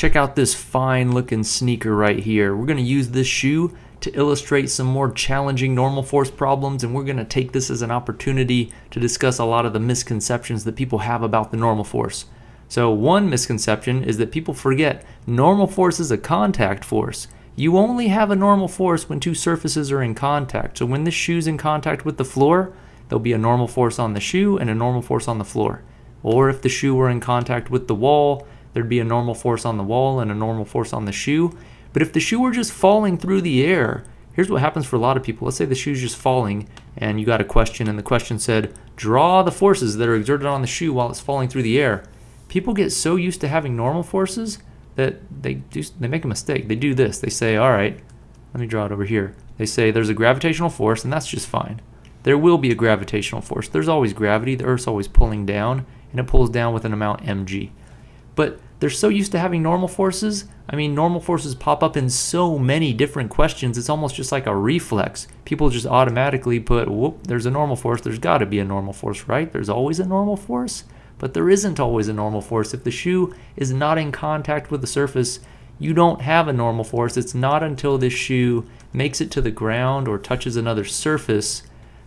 Check out this fine looking sneaker right here. We're going to use this shoe to illustrate some more challenging normal force problems and we're going to take this as an opportunity to discuss a lot of the misconceptions that people have about the normal force. So one misconception is that people forget normal force is a contact force. You only have a normal force when two surfaces are in contact. So when this shoe's in contact with the floor, there'll be a normal force on the shoe and a normal force on the floor. Or if the shoe were in contact with the wall, there'd be a normal force on the wall and a normal force on the shoe. But if the shoe were just falling through the air, here's what happens for a lot of people. Let's say the shoe's just falling and you got a question and the question said, draw the forces that are exerted on the shoe while it's falling through the air. People get so used to having normal forces that they do they make a mistake. They do this. They say, all right, let me draw it over here. They say there's a gravitational force and that's just fine. There will be a gravitational force. There's always gravity. The Earth's always pulling down and it pulls down with an amount mg. But they're so used to having normal forces. I mean, normal forces pop up in so many different questions. It's almost just like a reflex. People just automatically put, whoop, there's a normal force. There's got to be a normal force, right? There's always a normal force. But there isn't always a normal force. If the shoe is not in contact with the surface, you don't have a normal force. It's not until this shoe makes it to the ground or touches another surface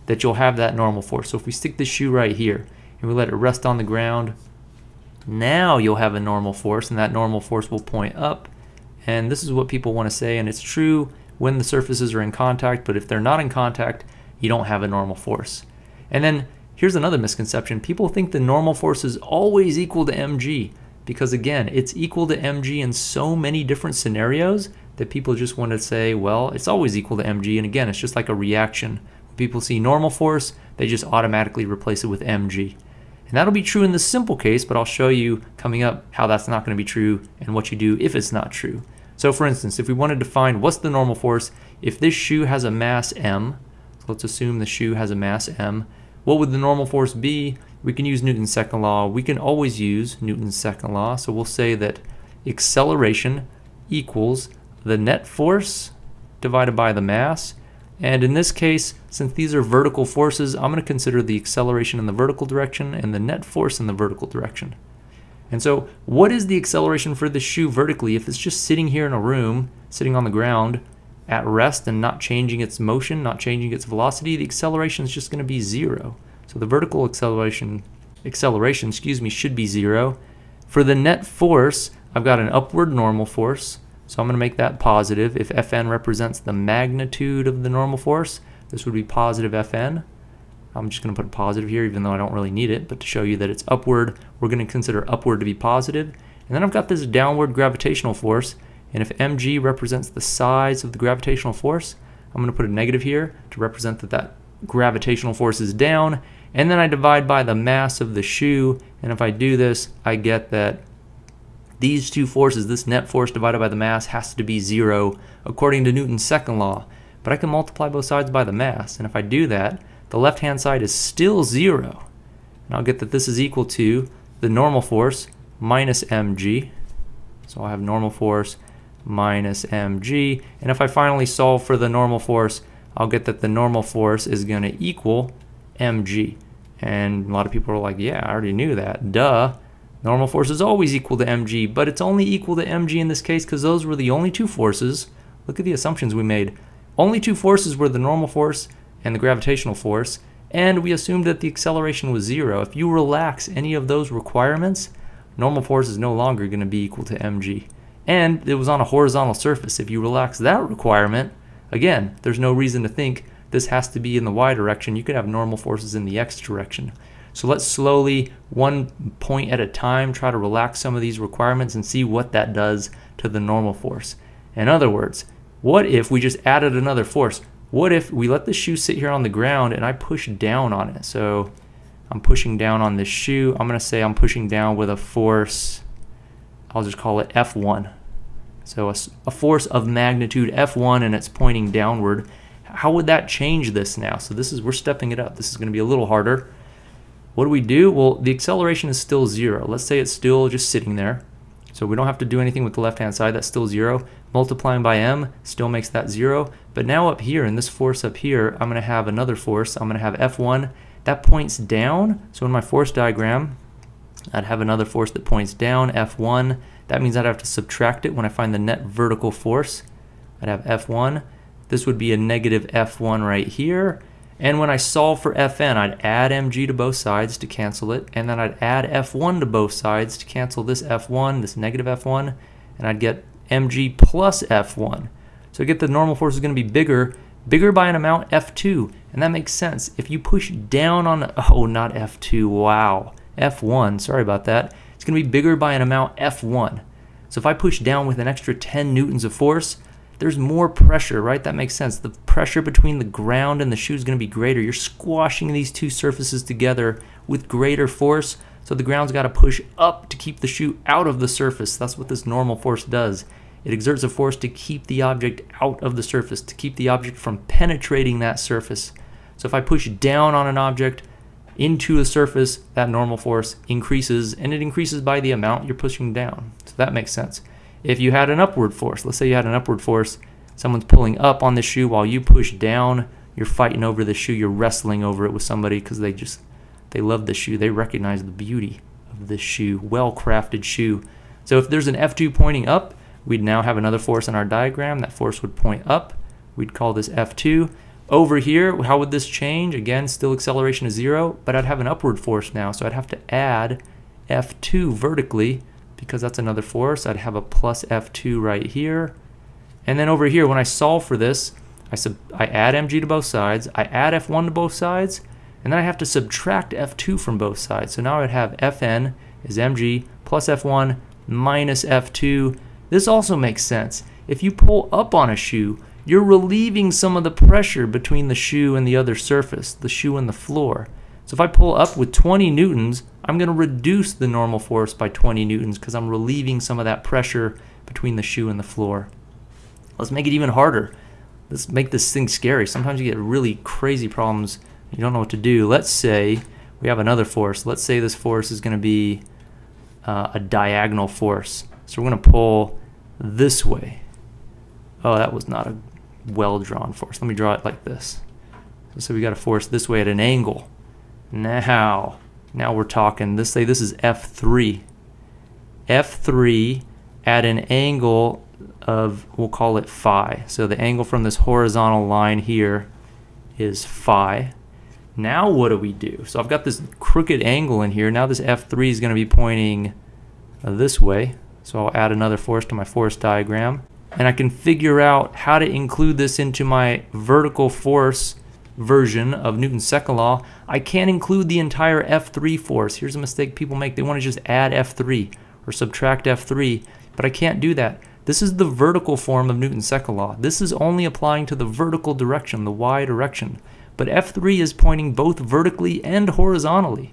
that you'll have that normal force. So if we stick the shoe right here and we let it rest on the ground, now you'll have a normal force and that normal force will point up. And this is what people want to say and it's true when the surfaces are in contact, but if they're not in contact, you don't have a normal force. And then here's another misconception. People think the normal force is always equal to mg because again, it's equal to mg in so many different scenarios that people just want to say, well, it's always equal to mg. And again, it's just like a reaction. When people see normal force, they just automatically replace it with mg. And that'll be true in the simple case, but I'll show you coming up how that's not going to be true and what you do if it's not true. So for instance, if we wanted to find what's the normal force, if this shoe has a mass m, so let's assume the shoe has a mass m, what would the normal force be? We can use Newton's second law. We can always use Newton's second law. So we'll say that acceleration equals the net force divided by the mass and in this case, since these are vertical forces, I'm going to consider the acceleration in the vertical direction and the net force in the vertical direction. And so what is the acceleration for the shoe vertically if it's just sitting here in a room, sitting on the ground at rest and not changing its motion, not changing its velocity, the acceleration is just going to be zero. So the vertical acceleration, acceleration, excuse me, should be zero. For the net force, I've got an upward normal force, so I'm going to make that positive. If Fn represents the magnitude of the normal force, this would be positive Fn. I'm just going to put a positive here even though I don't really need it, but to show you that it's upward, we're going to consider upward to be positive. And then I've got this downward gravitational force, and if mg represents the size of the gravitational force, I'm going to put a negative here to represent that that gravitational force is down, and then I divide by the mass of the shoe, and if I do this, I get that these two forces, this net force divided by the mass, has to be zero according to Newton's second law. But I can multiply both sides by the mass, and if I do that, the left-hand side is still zero. And I'll get that this is equal to the normal force minus mg. So I'll have normal force minus mg. And if I finally solve for the normal force, I'll get that the normal force is going to equal mg. And a lot of people are like, yeah, I already knew that. Duh. Normal force is always equal to mg, but it's only equal to mg in this case because those were the only two forces. Look at the assumptions we made. Only two forces were the normal force and the gravitational force, and we assumed that the acceleration was zero. If you relax any of those requirements, normal force is no longer going to be equal to mg. And it was on a horizontal surface. If you relax that requirement, again, there's no reason to think this has to be in the y direction. You could have normal forces in the x direction. So let's slowly, one point at a time, try to relax some of these requirements and see what that does to the normal force. In other words, what if we just added another force? What if we let the shoe sit here on the ground and I push down on it? So I'm pushing down on this shoe. I'm going to say I'm pushing down with a force, I'll just call it F1. So a, a force of magnitude F1 and it's pointing downward. How would that change this now? So this is, we're stepping it up. This is going to be a little harder. What do we do? Well, the acceleration is still zero. Let's say it's still just sitting there. So we don't have to do anything with the left-hand side. That's still zero. Multiplying by m still makes that zero. But now up here, in this force up here, I'm going to have another force. I'm going to have F1. That points down. So in my force diagram, I'd have another force that points down, F1. That means I'd have to subtract it when I find the net vertical force. I'd have F1. This would be a negative F1 right here. And when I solve for Fn, I'd add mg to both sides to cancel it, and then I'd add F1 to both sides to cancel this F1, this negative F1, and I'd get mg plus F1. So I get the normal force is going to be bigger, bigger by an amount F2, and that makes sense. If you push down on, oh, not F2, wow, F1, sorry about that, it's going to be bigger by an amount F1. So if I push down with an extra 10 newtons of force, there's more pressure, right? That makes sense. The pressure between the ground and the shoe is going to be greater. You're squashing these two surfaces together with greater force, so the ground's got to push up to keep the shoe out of the surface. That's what this normal force does. It exerts a force to keep the object out of the surface, to keep the object from penetrating that surface. So if I push down on an object into the surface, that normal force increases, and it increases by the amount you're pushing down. So that makes sense. If you had an upward force, let's say you had an upward force, someone's pulling up on the shoe while you push down, you're fighting over the shoe, you're wrestling over it with somebody because they just, they love the shoe. They recognize the beauty of this shoe, well-crafted shoe. So if there's an F2 pointing up, we'd now have another force in our diagram. That force would point up. We'd call this F2. Over here, how would this change? Again, still acceleration is zero, but I'd have an upward force now. So I'd have to add F2 vertically because that's another force. I'd have a plus F2 right here. And then over here, when I solve for this, I, sub I add mg to both sides, I add F1 to both sides, and then I have to subtract F2 from both sides. So now I'd have Fn is mg plus F1 minus F2. This also makes sense. If you pull up on a shoe, you're relieving some of the pressure between the shoe and the other surface, the shoe and the floor. So if I pull up with 20 newtons, I'm going to reduce the normal force by 20 newtons because I'm relieving some of that pressure between the shoe and the floor. Let's make it even harder. Let's make this thing scary. Sometimes you get really crazy problems. You don't know what to do. Let's say we have another force. Let's say this force is going to be uh, a diagonal force. So we're going to pull this way. Oh, that was not a well-drawn force. Let me draw it like this. So we got a force this way at an angle. Now, now we're talking, let's say this is F3. F3 at an angle of, we'll call it phi. So the angle from this horizontal line here is phi. Now what do we do? So I've got this crooked angle in here. Now this F3 is going to be pointing this way. So I'll add another force to my force diagram. And I can figure out how to include this into my vertical force version of Newton's second law, I can't include the entire F3 force. Here's a mistake people make. They want to just add F3 or subtract F3, but I can't do that. This is the vertical form of Newton's second law. This is only applying to the vertical direction, the y direction. But F3 is pointing both vertically and horizontally.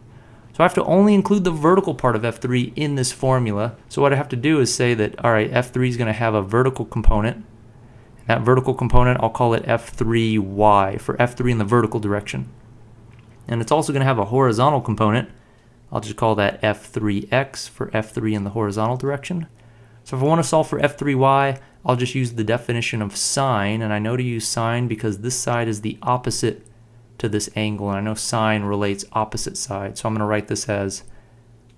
So I have to only include the vertical part of F3 in this formula. So what I have to do is say that, all right, F3 is going to have a vertical component, that vertical component, I'll call it F3Y for F3 in the vertical direction. And it's also going to have a horizontal component. I'll just call that F3X for F3 in the horizontal direction. So if I want to solve for F3Y, I'll just use the definition of sine, and I know to use sine because this side is the opposite to this angle, and I know sine relates opposite side. So I'm going to write this as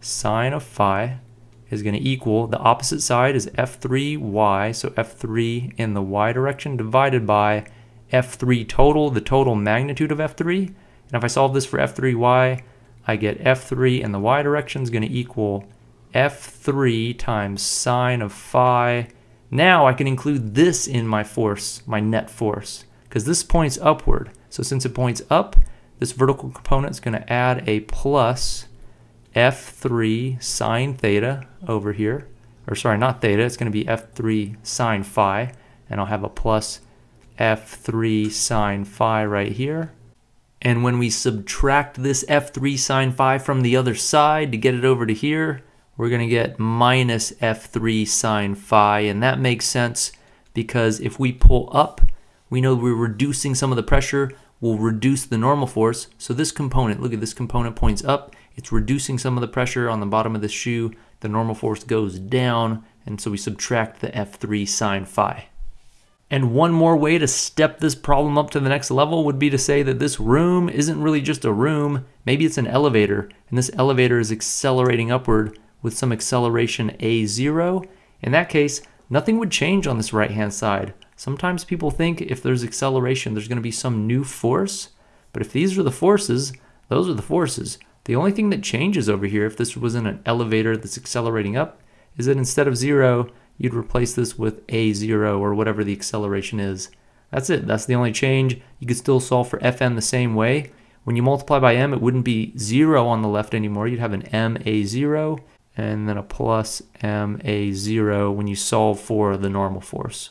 sine of phi is going to equal, the opposite side is f3y, so f3 in the y direction divided by f3 total, the total magnitude of f3. And if I solve this for f3y, I get f3 in the y direction is going to equal f3 times sine of phi. Now I can include this in my force, my net force, because this points upward. So since it points up, this vertical component is going to add a plus f3 sine theta over here, or sorry, not theta, it's going to be f3 sine phi, and I'll have a plus f3 sine phi right here. And when we subtract this f3 sine phi from the other side to get it over to here, we're going to get minus f3 sine phi, and that makes sense because if we pull up, we know we're reducing some of the pressure, we'll reduce the normal force. So this component, look at this component points up, it's reducing some of the pressure on the bottom of the shoe. The normal force goes down, and so we subtract the F3 sine phi. And one more way to step this problem up to the next level would be to say that this room isn't really just a room, maybe it's an elevator, and this elevator is accelerating upward with some acceleration a0, in that case, nothing would change on this right-hand side. Sometimes people think if there's acceleration, there's going to be some new force. But if these are the forces, those are the forces. The only thing that changes over here, if this was in an elevator that's accelerating up, is that instead of zero, you'd replace this with a0 or whatever the acceleration is. That's it. That's the only change. You could still solve for fn the same way. When you multiply by m, it wouldn't be 0 on the left anymore. You'd have an ma0 and then a plus ma0 when you solve for the normal force.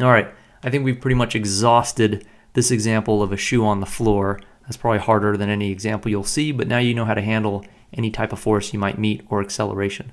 All right, I think we've pretty much exhausted this example of a shoe on the floor. That's probably harder than any example you'll see, but now you know how to handle any type of force you might meet or acceleration.